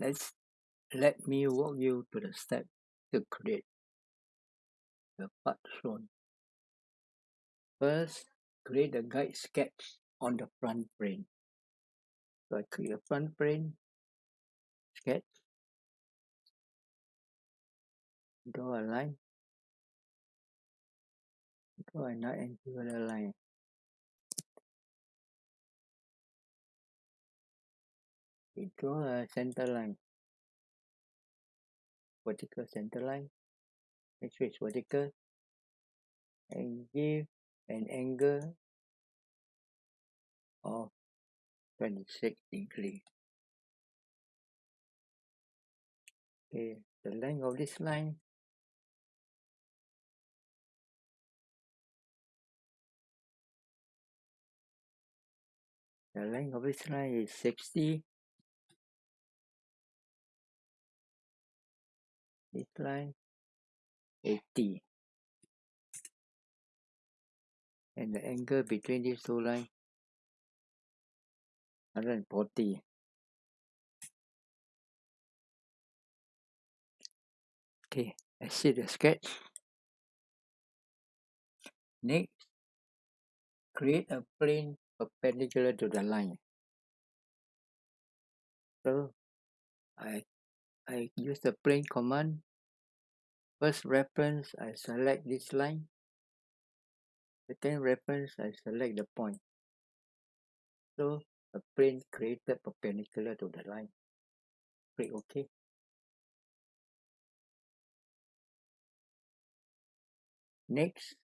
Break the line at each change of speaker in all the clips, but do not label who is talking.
let's let me walk you to the step to create the part shown. First, create a guide sketch on the front plane. So I create a front plane sketch, draw a line, draw a angular line. We draw a center line, vertical center line, make sure it's vertical, and give an angle of 26 degree. Okay, the length of this line. The length of this line is 60 this line 80 and the angle between these two lines? 140 okay I see the sketch. Next create a plane perpendicular to the line. So I I use the plane command. First reference I select this line. Second reference I select the point. So a plane created perpendicular to the line. Click OK. Next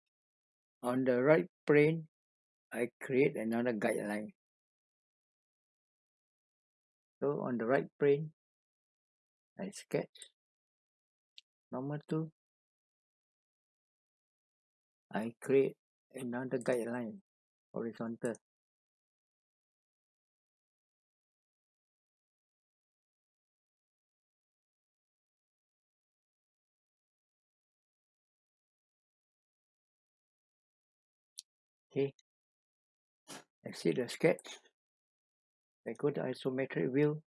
on the right plane I create another guideline. So on the right plane I sketch number two I create another guideline horizontal. Okay. I see the sketch. I go to isometric view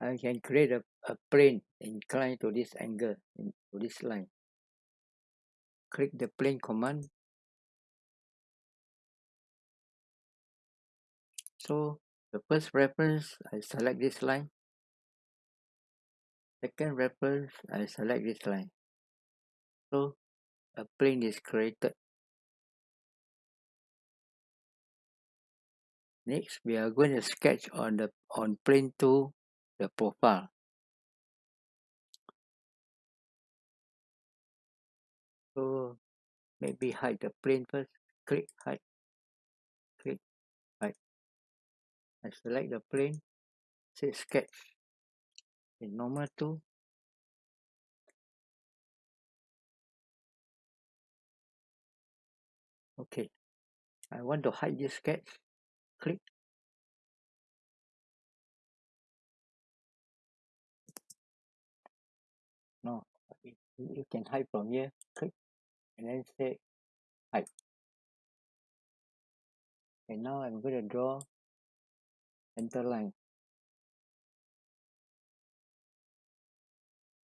I can create a, a plane inclined to this angle in, to this line. Click the plane command. So the first reference, I select this line. Second reference, I select this line. So a plane is created. Next, we are going to sketch on the on plane 2 the profile. So maybe hide the plane first. Click hide. Click hide. I select the plane. Say sketch. In normal tool. Okay. I want to hide this sketch. Click you can hide from here click and then say hide and now I'm going to draw center line.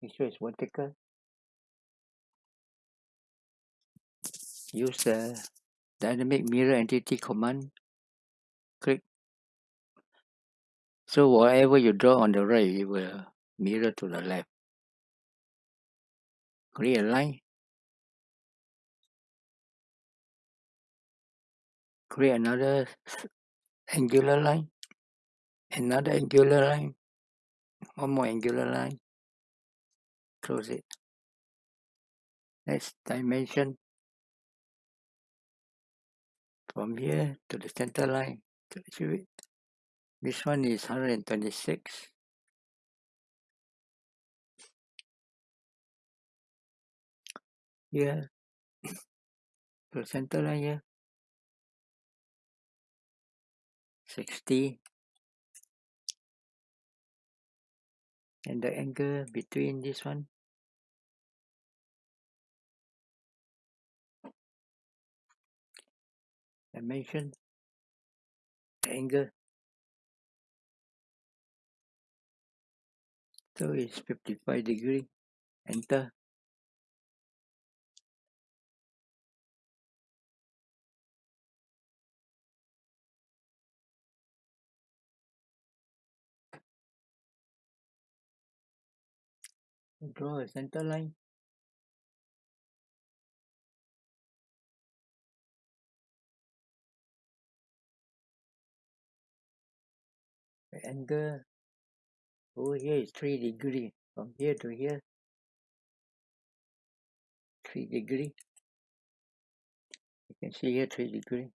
Make sure it's vertical use the dynamic mirror entity command. Click. So whatever you draw on the right it will mirror to the left create a line create another angular line another angular line one more angular line close it. Next dimension. From here to the center line to it. This one is 126 the center line here 60 and the angle between this one? Dimension. Angle. So it's 55 degree. Enter. Draw a center line. The angle uh, over here is 3 degree. From here to here, 3 degree. You can see here 3 degree.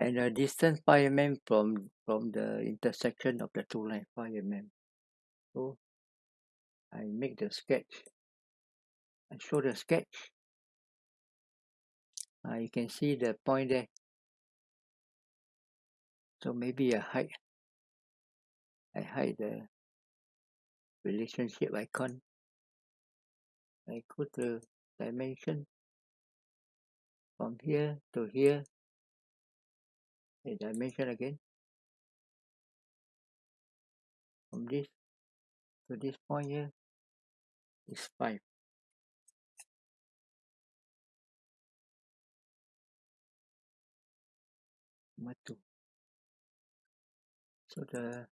And the distance 5 mm from from the intersection of the two lines 5 mm. So I make the sketch. I show the sketch. Uh, you can see the point there. So maybe I hide. I hide the relationship icon. I go to dimension from here to here. The dimension again. From this to this point here is 5. Number 2. So the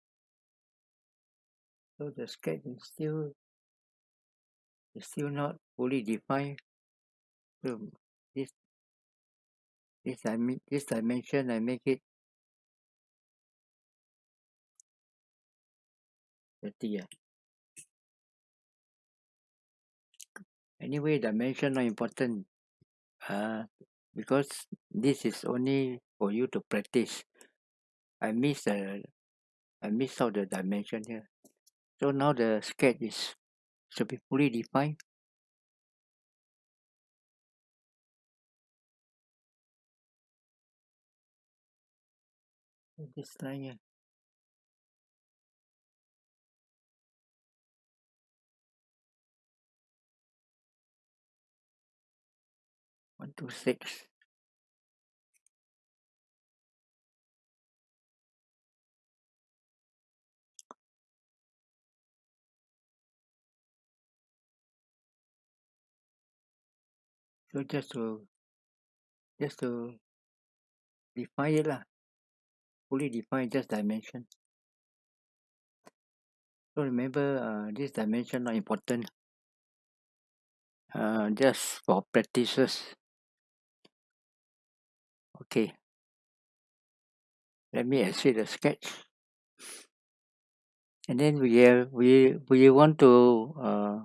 so the sketch is still is still not fully defined. So this this I this dimension I make it 30 yeah. Anyway dimension not important. Uh because this is only for you to practice. I miss the I miss out the dimension here. So now the sketch is should be fully defined. Here. One two six. So just to just to define it lah. Fully define just dimension. So remember uh, this dimension not important. Uh, just for practices. Okay. Let me exit the sketch. And then we have we we want to uh,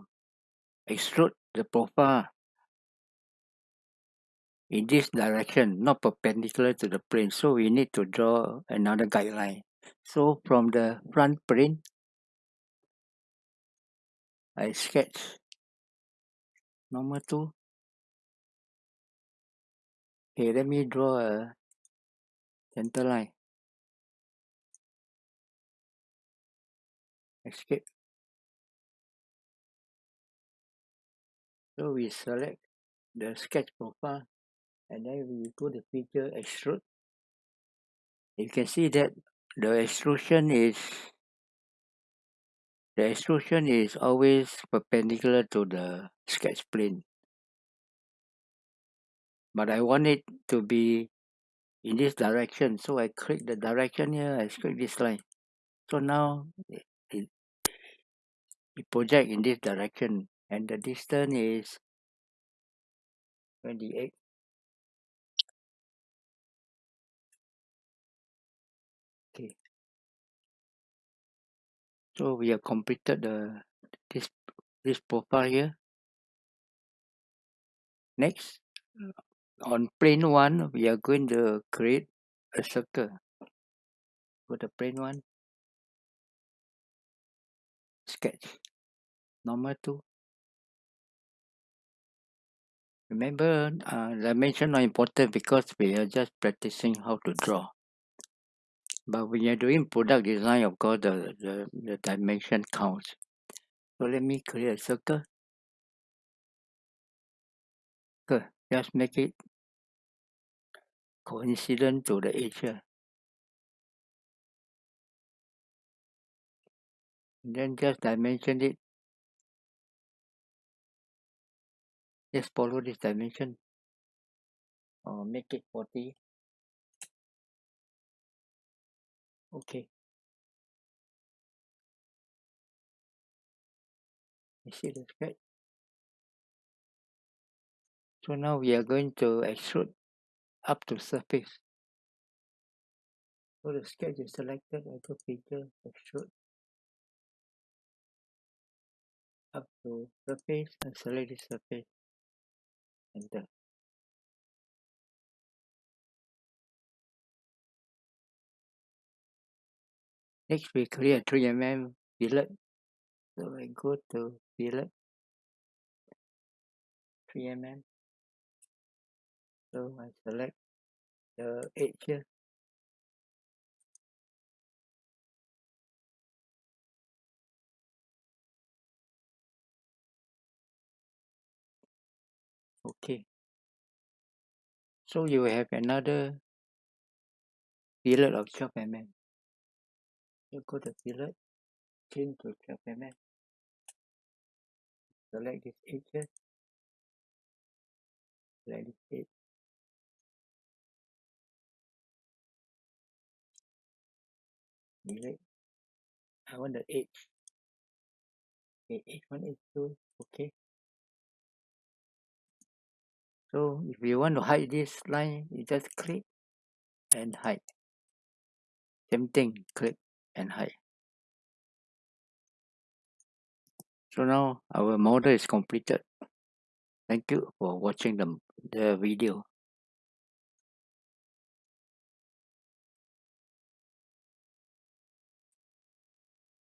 extrude the profile in this direction, not perpendicular to the plane. So we need to draw another guideline. So from the front plane, I sketch number two. Okay, let me draw a center line. Escape. So we select the sketch profile and then we go to feature extrude. You can see that the extrusion is the extrusion is always perpendicular to the sketch plane. But I want it to be in this direction. So I click the direction here, I click this line. So now it, it, it project in this direction and the distance is 28. So we have completed the this this profile here. Next, on plane one, we are going to create a circle. For the plane one, sketch. Normal To. Remember, uh, dimension not important because we are just practicing how to draw but when you're doing product design of course the, the, the dimension counts. So let me create a circle. Good. just make it coincident to the edge then just dimension it. Just follow this dimension. Or make it 40 okay you see the sketch so now we are going to extrude up to surface. So the sketch is selected I go feature extrude up to surface and select this surface. Enter next we create 3mm fillet so I go to fillet 3mm so I select the edge here okay. So you have another fillet of 12 mm you go to fillet change to 12 mm select this edge select this edge delete. I want the edge okay edge one edge two. Okay. So if you want to hide this line you just click and hide. Same thing. Click and high. so now our model is completed thank you for watching the, the video